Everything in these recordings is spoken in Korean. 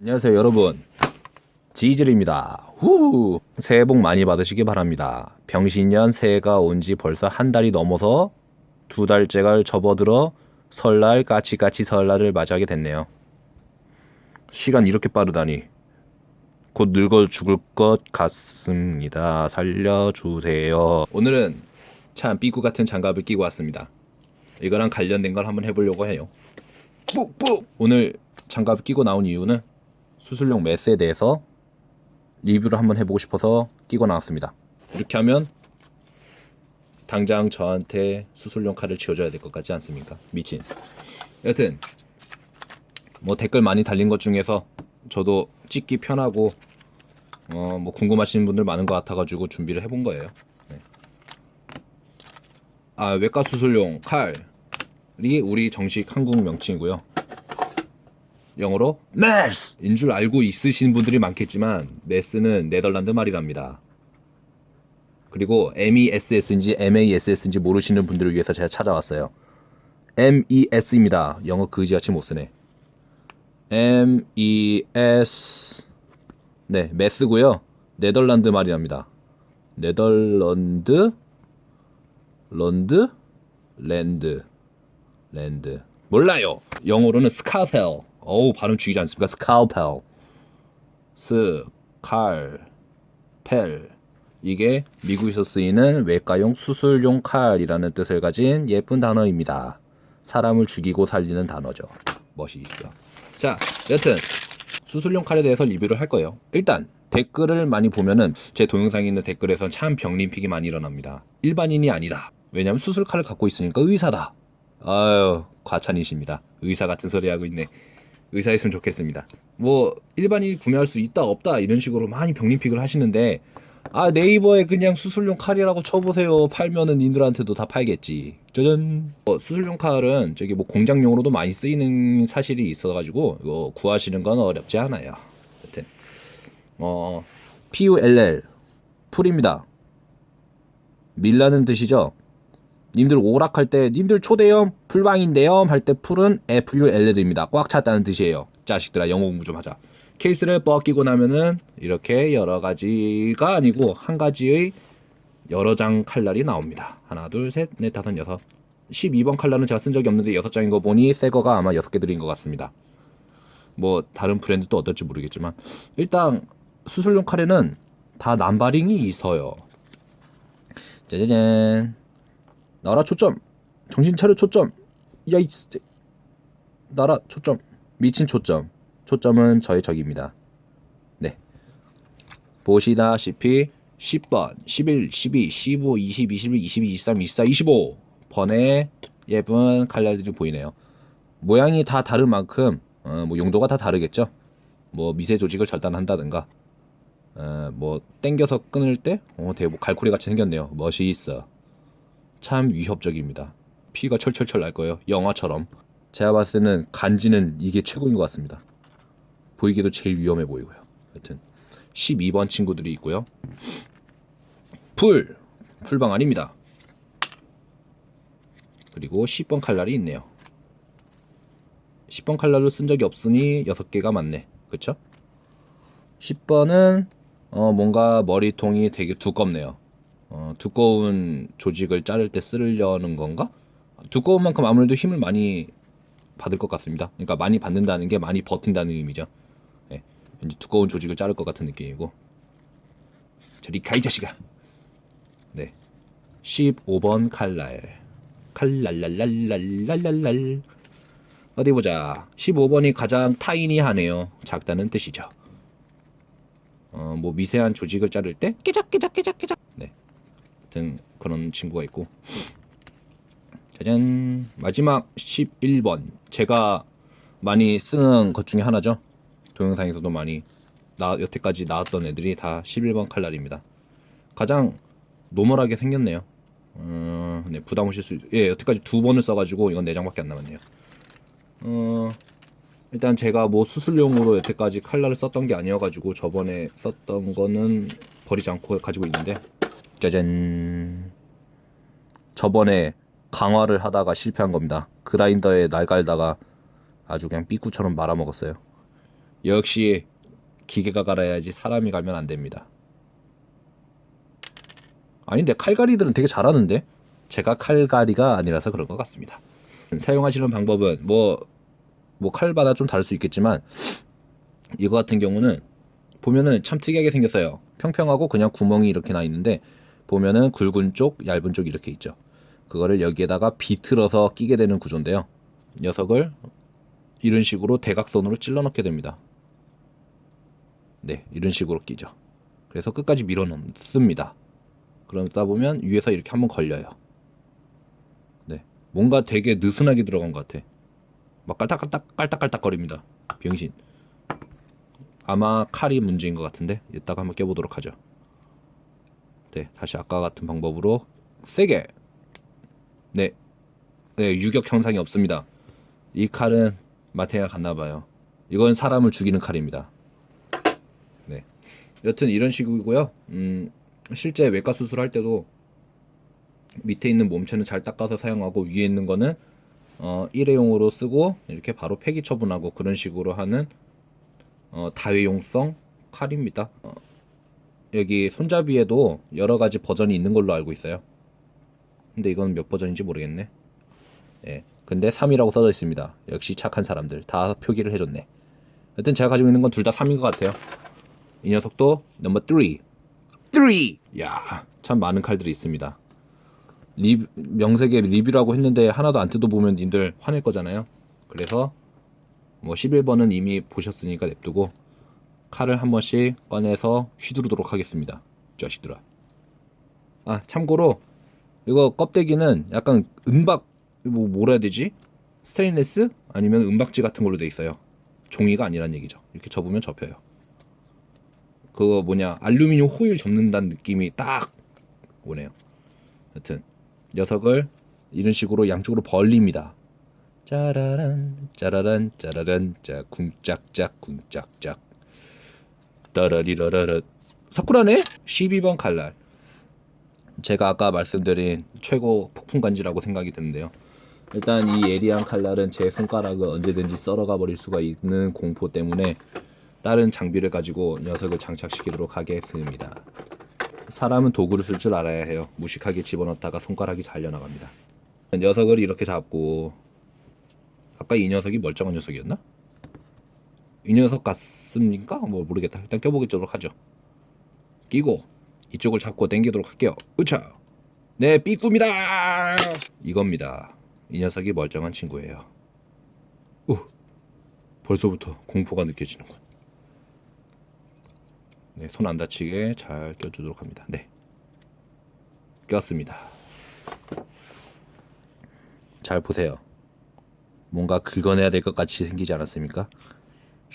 안녕하세요 여러분. 지질입니다. 후! 새해 복 많이 받으시기 바랍니다. 병신년 새해가 온 지 벌써 한 달이 넘어서 두 달째가 접어들어 설날 까치까치 설날을 맞이하게 됐네요. 시간 이렇게 빠르다니. 곧 늙어 죽을 것 같습니다. 살려주세요. 오늘은 참 삐꾸 같은 장갑을 끼고 왔습니다. 이거랑 관련된 걸 한번 해보려고 해요. 뽁뽁 오늘 장갑을 끼고 나온 이유는 수술용 메스에 대해서 리뷰를 한번 해보고 싶어서 끼고 나왔습니다. 이렇게 하면 당장 저한테 수술용 칼을 쥐어줘야 될 것 같지 않습니까? 미친. 여튼 뭐 댓글 많이 달린 것 중에서 저도 찍기 편하고 어 뭐 궁금하신 분들 많은 것 같아가지고 준비를 해본 거예요. 네. 아 외과 수술용 칼이 우리 정식 한국 명칭이고요. 영어로 메스인 줄 알고 있으신 분들이 많겠지만 메스는 네덜란드 말이랍니다. 그리고 MESS인지 MASS인지 모르시는 분들을 위해서 제가 찾아왔어요. MES입니다. 영어 그지같이 못 쓰네. MES 네 메스고요. 네덜란드 말이랍니다. 네덜란드 런드 랜드 랜드 몰라요. 영어로는 scalpel 어우 발음 죽이지 않습니까? scalpel scalpel 이게 미국에서 쓰이는 외과용 수술용 칼이라는 뜻을 가진 예쁜 단어입니다. 사람을 죽이고 살리는 단어죠. 멋이 있어. 자, 여튼 수술용 칼에 대해서 리뷰를 할 거예요. 일단 댓글을 많이 보면은 제 동영상에 있는 댓글에선 참 병림픽이 많이 일어납니다. 일반인이 아니다. 왜냐면 수술 칼을 갖고 있으니까 의사다. 아유 과찬이십니다. 의사 같은 소리 하고 있네. 의사였으면 좋겠습니다. 뭐 일반인이 구매할 수 있다 없다 이런 식으로 많이 병림픽을 하시는데 아 네이버에 그냥 수술용 칼이라고 쳐보세요. 팔면은 님들한테도 다 팔겠지. 짜잔. 어, 수술용 칼은 저기 뭐 공장용으로도 많이 쓰이는 사실이 있어가지고 이거 구하시는 건 어렵지 않아요. 여튼 어 PULL 풀입니다. 밀라는 뜻이죠. 님들 오락할 때 님들 초대염 풀방인데요 할 때 풀은 FULL입니다. 꽉 찼다는 뜻이에요. 자식들아 영어 공부 좀 하자. 케이스를 벗기고 나면은 이렇게 여러 가지가 아니고 한 가지의 여러 장 칼날이 나옵니다. 하나, 둘, 셋, 넷, 다섯, 여섯. 12번 칼날은 제가 쓴 적이 없는데 여섯 장인 거 보니 새 거가 아마 여섯 개 들인 것 같습니다. 뭐 다른 브랜드도 어떨지 모르겠지만 일단 수술용 칼에는 다 남바링이 있어요. 짜자잔. 나라 초점. 정신 차려 초점. 야이 나라 초점. 미친 초점. 초점은 저의 적입니다. 네. 보시다시피 10번, 11, 12, 15, 20, 21, 22, 23, 24, 25 번의 예쁜 칼날들이 보이네요. 모양이 다 다른 만큼 어, 뭐 용도가 다 다르겠죠. 뭐 미세 조직을 절단한다든가 어, 뭐 땡겨서 끊을 때 어, 되게 뭐 갈고리 같이 생겼네요. 멋이 있어. 참 위협적입니다. 피가 철철철 날 거예요. 영화처럼. 제가 봤을 때는 간지는 이게 최고인 것 같습니다. 보이기도 제일 위험해 보이고요. 하여튼 12번 친구들이 있고요. 풀 풀방 아닙니다. 그리고 10번 칼날이 있네요. 10번 칼날로 쓴 적이 없으니 6개가 맞네. 그쵸? 10번은 어, 뭔가 머리통이 되게 두껍네요. 어, 두꺼운 조직을 자를 때 쓰려는 건가? 두꺼운 만큼 아무래도 힘을 많이 받을 것 같습니다. 그러니까 많이 받는다는 게 많이 버틴다는 의미죠. 네, 왠지 두꺼운 조직을 자를 것 같은 느낌이고. 저리 가이 자식아. 네, 15번 칼날. 칼랄랄랄랄랄랄랄. 어디 보자. 15번이 가장 타이니하네요. 작다는 뜻이죠. 어, 뭐 미세한 조직을 자를 때 깨작깨작깨작깨작. 네. 같은 그런 친구가 있고. 짜잔. 마지막 11번. 제가 많이 쓰는 것 중에 하나죠. 동영상에서도 많이 나 여태까지 나왔던 애들이 다 11번 칼날입니다. 가장 노멀하게 생겼네요. 어, 네, 부담 오실 수 예, 여태까지 두 번을 써가지고 이건 4장밖에 안 남았네요. 어, 일단 제가 뭐 수술용으로 여태까지 칼날을 썼던 게 아니어가지고 저번에 썼던 거는 버리지 않고 가지고 있는데 짜잔 저번에 강화를 하다가 실패한 겁니다 그라인더에 날 갈다가 아주 그냥 삐꾸처럼 말아먹었어요 역시 기계가 갈아야지 사람이 갈면 안 됩니다. 아닌데 칼갈이들은 되게 잘하는데 제가 칼갈이가 아니라서 그런 것 같습니다. 사용하시는 방법은 뭐 뭐 칼마다 좀 다를 수 있겠지만 이거 같은 경우는 보면은 참 특이하게 생겼어요. 평평하고 그냥 구멍이 이렇게 나 있는데 보면은 굵은 쪽, 얇은 쪽 이렇게 있죠. 그거를 여기에다가 비틀어서 끼게 되는 구조인데요. 녀석을 이런 식으로 대각선으로 찔러 넣게 됩니다. 네, 이런 식으로 끼죠. 그래서 끝까지 밀어 넣습니다. 그러다 보면 위에서 이렇게 한번 걸려요. 네, 뭔가 되게 느슨하게 들어간 것 같아. 막 깔딱깔딱 깔딱깔딱 거립니다. 병신. 아마 칼이 문제인 것 같은데 이따가 한번 껴보도록 하죠. 네, 다시 아까 같은 방법으로 세게. 네, 네 유격 형상이 없습니다. 이 칼은 마테가 갔나봐요. 이건 사람을 죽이는 칼입니다. 네, 여튼 이런 식이고요. 음, 실제 외과 수술할 때도 밑에 있는 몸체는 잘 닦아서 사용하고 위에 있는 거는 어, 일회용으로 쓰고 이렇게 바로 폐기 처분하고 그런 식으로 하는 어, 다회용성 칼입니다. 어, 여기 손잡이에도 여러 가지 버전이 있는 걸로 알고 있어요. 근데 이건 몇 버전인지 모르겠네. 예. 근데 3이라고 써져 있습니다. 역시 착한 사람들 다 표기를 해줬네. 여튼 제가 가지고 있는 건 둘 다 3인 것 같아요. 이 녀석도 넘버 3. 3! 야, 참 많은 칼들이 있습니다. 리, 명색에 리뷰라고 했는데 하나도 안 뜯어보면 님들 화낼 거잖아요. 그래서 뭐 11번은 이미 보셨으니까 냅두고 칼을 한 번씩 꺼내서 휘두르도록 하겠습니다. 이 자식들아. 아 참고로 이거 껍데기는 약간 은박 뭐 뭐라 해야 되지? 스테인레스 아니면 은박지 같은 걸로 돼 있어요. 종이가 아니란 얘기죠. 이렇게 접으면 접혀요. 그거 뭐냐 알루미늄 호일 접는다는 느낌이 딱 오네요. 여튼 녀석을 이런 식으로 양쪽으로 벌립니다. 짜라란 짜라란 짜라란 짜 쿵짝짝 쿵짝짝 따라리라라라 사쿠라네 12번 칼날 제가 아까 말씀드린 최고 폭풍 간지라고 생각이 드는데요. 일단 이 예리한 칼날은 제 손가락을 언제든지 썰어가 버릴 수가 있는 공포 때문에 다른 장비를 가지고 녀석을 장착시키도록 하겠습니다. 사람은 도구를 쓸 줄 알아야 해요. 무식하게 집어넣다가 손가락이 잘려나갑니다. 녀석을 이렇게 잡고 아까 이 녀석이 멀쩡한 녀석이었나? 이 녀석 같습니까? 뭐 모르겠다. 일단 껴보도록 하죠. 끼고 이쪽을 잡고 당기도록 할게요. 으차! 네, 삐꾸입니다! 이겁니다. 이 녀석이 멀쩡한 친구예요. 오, 벌써부터 공포가 느껴지는군. 네, 손 안 다치게 잘 껴주도록 합니다. 네, 꼈습니다. 잘 보세요. 뭔가 긁어내야 될 것 같이 생기지 않았습니까?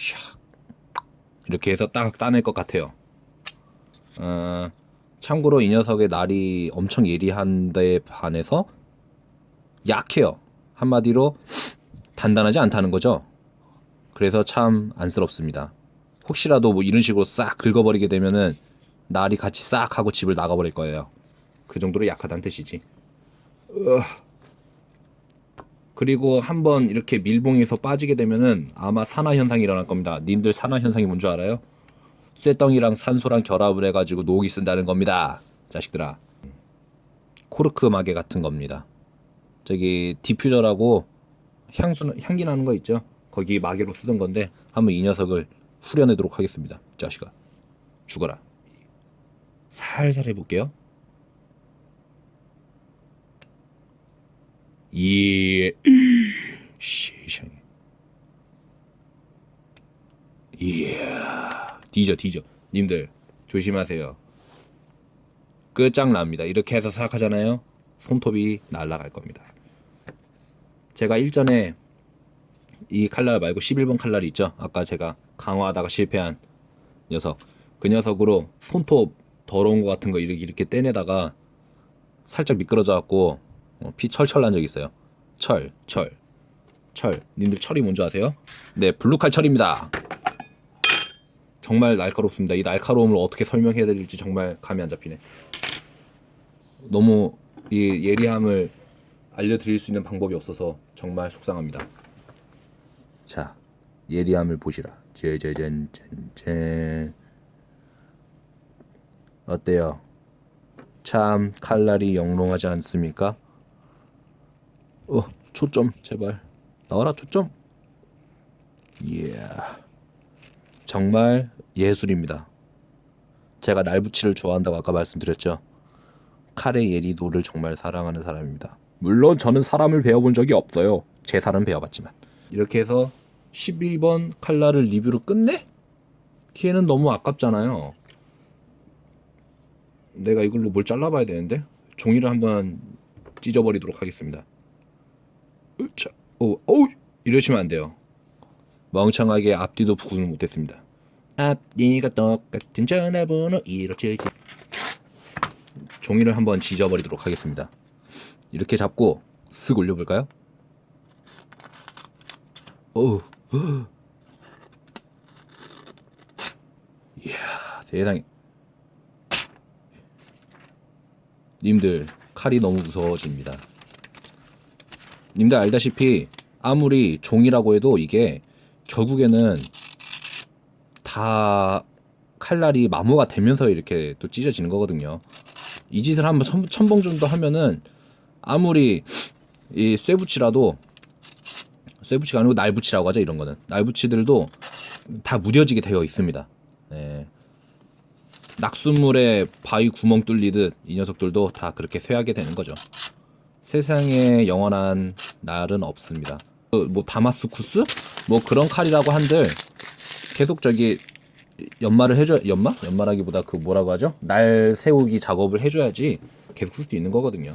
샥 이렇게 해서 딱 따낼 것 같아요. 어, 참고로 이 녀석의 날이 엄청 예리한데 반해서 약해요. 한마디로 단단하지 않다는 거죠. 그래서 참 안쓰럽습니다. 혹시라도 뭐 이런 식으로 싹 긁어버리게 되면은 날이 같이 싹 하고 집을 나가버릴 거예요. 그 정도로 약하다는 뜻이지. 으아. 그리고 한번 이렇게 밀봉에서 빠지게 되면은 아마 산화 현상이 일어날 겁니다. 님들 산화 현상이 뭔 줄 알아요? 쇠덩이랑 산소랑 결합을 해가지고 녹이 쓴다는 겁니다. 자식들아. 코르크 마개 같은 겁니다. 저기 디퓨저라고 향수 향기 나는 거 있죠? 거기 마개로 쓰던 건데 한번 이 녀석을 후려내도록 하겠습니다. 이 자식아. 죽어라. 살살 해볼게요. 예. 세상에. 이야. 뒤져 뒤져. 님들 조심하세요. 끝장납니다. 이렇게 해서 생각하잖아요. 손톱이 날아갈 겁니다. 제가 일전에 이 칼날 말고 11번 칼날이 있죠. 아까 제가 강화하다가 실패한 녀석. 그 녀석으로 손톱 더러운 거 같은 거 이렇게 이렇게 떼내다가 살짝 미끄러져 갖고 어, 피 철철 난 적 있어요. 철, 철, 철. 님들 철이 뭔지 아세요? 네, 블루칼 철입니다. 정말 날카롭습니다. 이 날카로움을 어떻게 설명해야 될지 정말 감이 안 잡히네. 너무 이 예리함을 알려드릴 수 있는 방법이 없어서 정말 속상합니다. 자, 예리함을 보시라. 제제젠젠젠. 어때요? 참 칼날이 영롱하지 않습니까? 어, 초점 제발 나와라 초점. 이야. 정말 예술입니다. 제가 날붙이를 좋아한다고 아까 말씀드렸죠. 칼의 예리도를 정말 사랑하는 사람입니다. 물론 저는 사람을 배워본 적이 없어요. 제 살은 배워봤지만. 이렇게 해서 12번 칼날을 리뷰로 끝내? 걔는 너무 아깝잖아요. 내가 이걸로 뭘 잘라봐야 되는데 종이를 한번 찢어버리도록 하겠습니다. 으차, 오, 오, 이러시면 안 돼요. 멍청하게 앞뒤도 구분을 못했습니다. 앞뒤가 똑같은 전화번호 157 종이를 한번 찢어버리도록 하겠습니다. 이렇게 잡고 쓱 올려볼까요? 오, 이야 세상에 님들 칼이 너무 무서워집니다. 님들 알다시피 아무리 종이라고 해도 이게 결국에는 다 칼날이 마모가 되면서 이렇게 또 찢어지는 거거든요. 이 짓을 한번 천, 천봉 정도 하면은 아무리 이 쇠붙이라도 쇠붙이가 아니고 날붙이라고 하죠 이런 거는 날붙이들도 다 무뎌지게 되어 있습니다. 예. 낙수물에 바위 구멍 뚫리듯 이 녀석들도 다 그렇게 쇠하게 되는 거죠. 세상에 영원한 날은 없습니다. 그뭐 다마스쿠스 뭐 그런 칼이라고 한들 계속 저기 연마를 해줘 연마 연마라기보다 그 뭐라고 하죠 날 세우기 작업을 해줘야지 계속 쓸 수 있는 거거든요.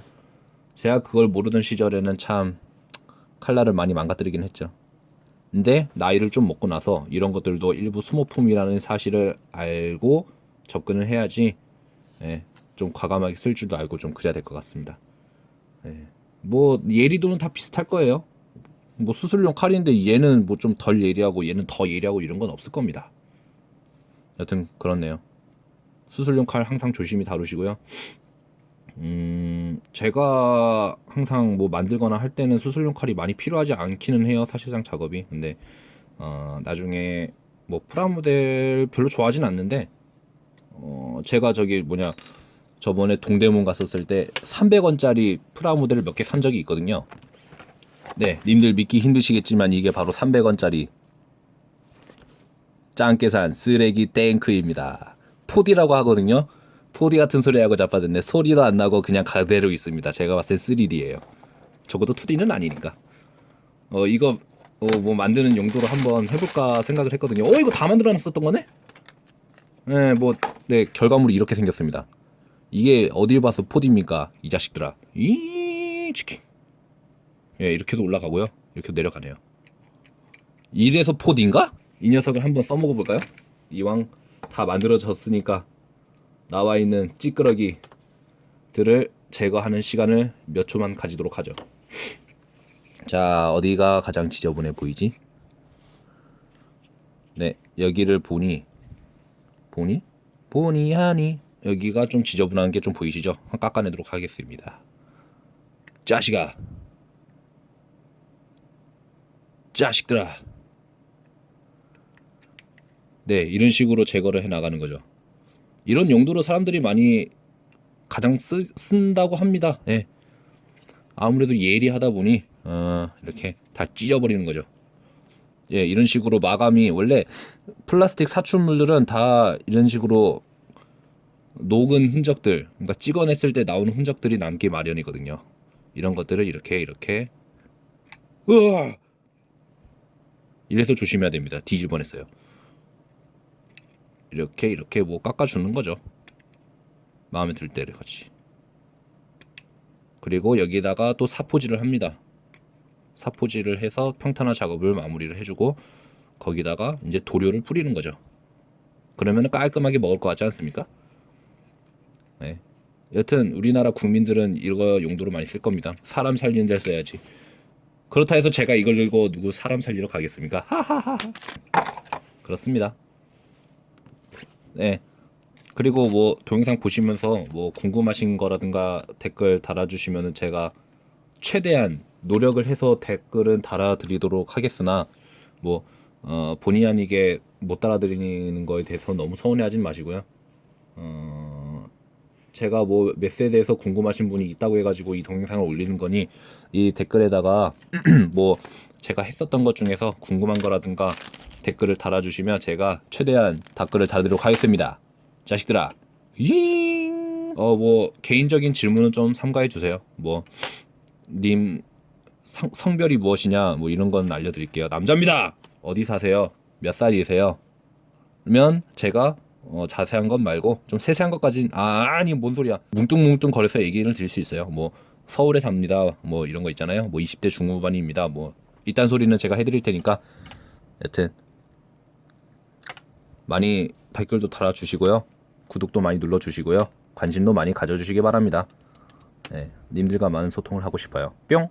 제가 그걸 모르던 시절에는 참 칼날을 많이 망가뜨리긴 했죠. 근데 나이를 좀 먹고 나서 이런 것들도 일부 소모품이라는 사실을 알고 접근을 해야지 예, 좀 과감하게 쓸 줄도 알고 좀 그래야 될 것 같습니다. 예, 뭐 예리도는 다 비슷할 거예요. 뭐 수술용 칼인데 얘는 뭐 좀 덜 예리하고 얘는 더 예리하고 이런 건 없을 겁니다. 여튼 그렇네요. 수술용 칼 항상 조심히 다루시고요. 음, 제가 항상 뭐 만들거나 할 때는 수술용 칼이 많이 필요하지 않기는 해요. 사실상 작업이. 근데 어, 나중에 뭐 프라모델 별로 좋아하진 않는데 어, 제가 저기 뭐냐 저번에 동대문 갔었을 때 300원짜리 프라모델을 몇 개 산 적이 있거든요. 네, 님들 믿기 힘드시겠지만 이게 바로 300원짜리 짱깨산 쓰레기 땡크입니다. 포디라고 하거든요. 포디 같은 소리 하고 자빠졌네. 소리도 안 나고 그냥 그대로 있습니다. 제가 봤을 때 3D예요. 적어도 2D는 아니니까. 어 이거 어, 뭐 만드는 용도로 한번 해볼까 생각을 했거든요. 어 이거 다 만들어놨었던 거네? 네, 뭐, 네, 결과물이 이렇게 생겼습니다. 이게 어딜 봐서 포디입니까? 이 자식들아. 이, 치킨. 예, 이렇게도 올라가고요. 이렇게도 내려가네요. 이래서 포디인가? 이 녀석을 한번 써먹어 볼까요? 이왕 다 만들어졌으니까 나와 있는 찌끄러기들을 제거하는 시간을 몇 초만 가지도록 하죠. 자, 어디가 가장 지저분해 보이지? 네, 여기를 보니 보니? 보니 하니 여기가 좀 지저분한 게 좀 보이시죠? 한번 깎아내도록 하겠습니다. 자식아, 자식들아. 네, 이런 식으로 제거를 해 나가는 거죠. 이런 용도로 사람들이 많이 가장 쓰, 쓴다고 합니다. 예. 아무래도 예리하다 보니 어, 이렇게 다 찢어버리는 거죠. 예, 이런 식으로 마감이 원래 플라스틱 사출물들은 다 이런 식으로 녹은 흔적들, 그러니까 찍어냈을 때 나오는 흔적들이 남기 마련이거든요. 이런 것들을 이렇게 이렇게 으아! 이래서 조심해야 됩니다. 뒤집어냈어요. 이렇게 이렇게 뭐 깎아주는 거죠. 마음에 들 때를 같이. 그리고 여기다가 또 사포질을 합니다. 사포질을 해서 평탄화 작업을 마무리를 해주고 거기다가 이제 도료를 뿌리는 거죠. 그러면 깔끔하게 먹을 것 같지 않습니까? 네. 여튼 우리나라 국민들은 이거 용도로 많이 쓸 겁니다. 사람 살리는 데 써야지. 그렇다 해서 제가 이걸 들고 누구 사람 살리러 가겠습니까? 하하하. 그렇습니다. 네. 그리고 뭐 동영상 보시면서 뭐 궁금하신 거라든가 댓글 달아주시면은 제가 최대한 노력을 해서 댓글은 달아드리도록 하겠으나 뭐 어, 본의 아니게 못 따라드리는 거에 대해서 너무 서운해하진 마시고요. 어, 제가 뭐몇 세대에서 궁금하신 분이 있다고 해가지고 이 동영상을 올리는 거니 이 댓글에다가 뭐 제가 했었던 것 중에서 궁금한 거라든가 댓글을 달아주시면 제가 최대한 답글을 달도록 하겠습니다. 자식들아, 어 뭐 개인적인 질문은 좀 삼가해 주세요. 뭐 님 성별이 무엇이냐 뭐 이런 건 알려드릴게요. 남자입니다. 어디 사세요? 몇 살이세요? 그러면 제가 어, 자세한 것 말고 좀 세세한 것까진 아 아니 뭔 소리야 뭉뚱뭉뚱 거려서 얘기를 드릴 수 있어요. 뭐 서울에 삽니다. 뭐 이런 거 있잖아요. 뭐 20대 중후반입니다. 뭐 이딴 소리는 제가 해드릴 테니까 여튼 많이 댓글도 달아주시고요. 구독도 많이 눌러주시고요. 관심도 많이 가져주시기 바랍니다. 네, 님들과 많은 소통을 하고 싶어요. 뿅!